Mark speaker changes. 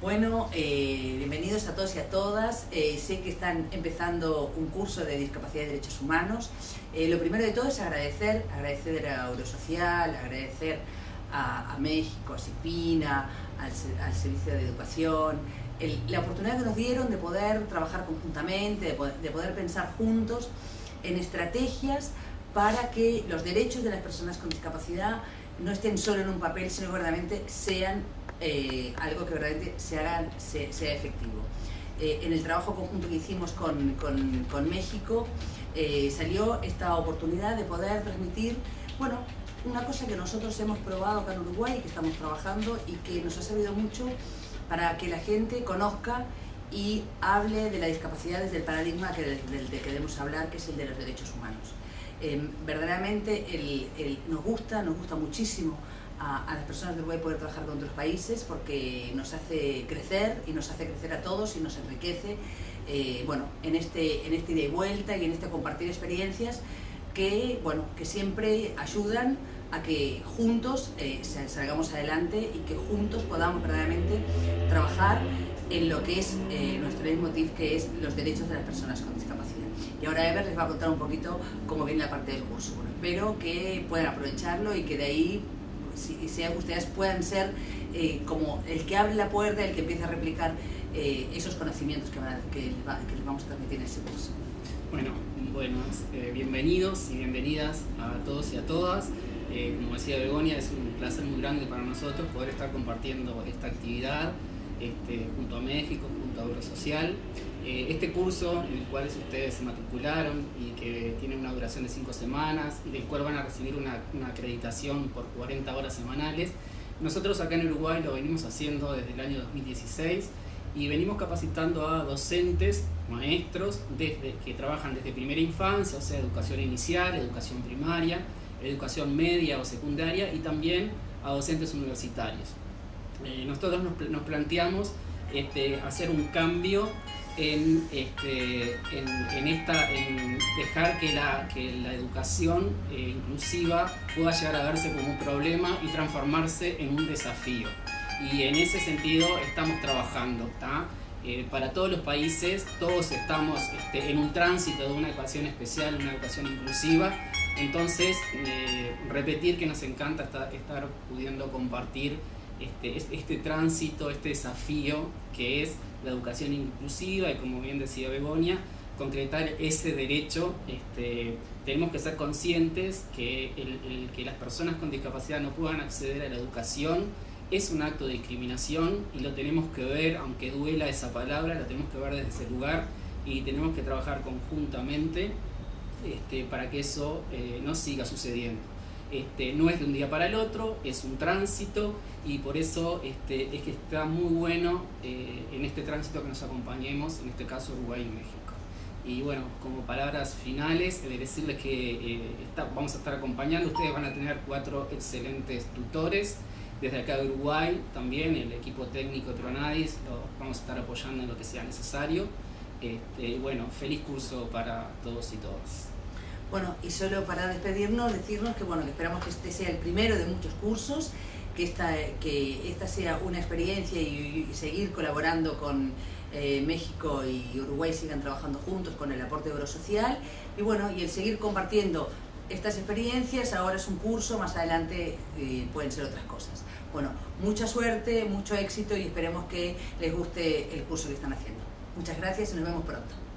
Speaker 1: Bueno, eh, bienvenidos a todos y a todas. Eh, sé que están empezando un curso de discapacidad y derechos humanos. Eh, lo primero de todo es agradecer, agradecer a Eurosocial, agradecer a, México, a CIPINA, al, Servicio de Educación, la oportunidad que nos dieron de poder trabajar conjuntamente, de poder, de poder pensar juntos en estrategias para que los derechos de las personas con discapacidad no estén solo en un papel, sino que verdaderamente sean eh, algo que verdaderamente se haga, sea efectivo. Eh, en el trabajo conjunto que hicimos con, con, México eh, salió esta oportunidad de poder transmitir, bueno, una cosa que nosotros hemos probado acá en Uruguay y que estamos trabajando y que nos ha servido mucho para que la gente conozca y hable de la discapacidad desde el paradigma que, del, que debemos hablar, que es el de los derechos humanos. Verdaderamente nos gusta, nos gusta muchísimo a, las personas de Uruguay poder trabajar con otros países porque nos hace crecer y nos hace crecer a todos y nos enriquece eh, bueno, en, este, en este ida y vuelta y en este compartir experiencias que, bueno, que siempre ayudan a que juntos eh, salgamos adelante y que juntos podamos verdaderamente trabajar en lo que es eh, nuestro leitmotiv, que es los derechos de las personas con discapacidad. Y ahora Ever les va a contar un poquito cómo viene la parte del curso. espero que puedan aprovecharlo y que de ahí si, sean ustedes puedan ser eh, como el que abre la puerta, el que empieza a replicar eh, esos conocimientos que, que, les vamos a transmitir en ese curso.
Speaker 2: Bueno, buenos, eh, bienvenidos y bienvenidas a todos y a todas. como decía Begonia, es un placer muy grande para nosotros poder estar compartiendo esta actividad este, junto a México, junto a Eurosocial. Eh, este curso, en el cual ustedes se matricularon y que tiene una duración de 5 semanas y del cual van a recibir una, acreditación por 40 horas semanales, nosotros acá en Uruguay lo venimos haciendo desde el año 2016 y venimos capacitando a docentes, maestros, desde, que trabajan desde primera infancia, o sea, educación inicial, educación primaria, educación media o secundaria y también a docentes universitarios. Eh, nosotros nos, planteamos este, hacer un cambio en, este, en, esta, en dejar que la, que la educación eh, inclusiva pueda llegar a verse como un problema y transformarse en un desafío. Y en ese sentido estamos trabajando. Eh, para todos los países, todos estamos este, en un tránsito de una educación especial, una educación inclusiva. Entonces, eh, repetir que nos encanta estar, estar pudiendo compartir este, este tránsito, este desafío que es la educación inclusiva y como bien decía Begonia, concretar ese derecho, este, tenemos que ser conscientes que el, que las personas con discapacidad no puedan acceder a la educación es un acto de discriminación y lo tenemos que ver, aunque duela esa palabra, lo tenemos que ver desde ese lugar y tenemos que trabajar conjuntamente este, para que eso eh, no siga sucediendo. Este, no es de un día para el otro, es un tránsito y por eso este, es que está muy bueno eh, en este tránsito que nos acompañemos, en este caso Uruguay y México. Y bueno, como palabras finales, de decirles que eh, vamos a estar acompañando, ustedes van a tener cuatro excelentes tutores, desde acá de Uruguay también, el equipo técnico Tronadis, lo vamos a estar apoyando en lo que sea necesario. Este, bueno, feliz curso para todos y todas.
Speaker 1: Bueno, y solo para despedirnos, decirnos que bueno, esperamos que este sea el primero de muchos cursos, que esta, que esta sea una experiencia y, seguir colaborando con eh, México y Uruguay sigan trabajando juntos con el aporte eurosocial y bueno, y el seguir compartiendo estas experiencias, ahora es un curso, más adelante eh, pueden ser otras cosas. Bueno, mucha suerte, mucho éxito y esperemos que les guste el curso que están haciendo. Muchas gracias y nos vemos pronto.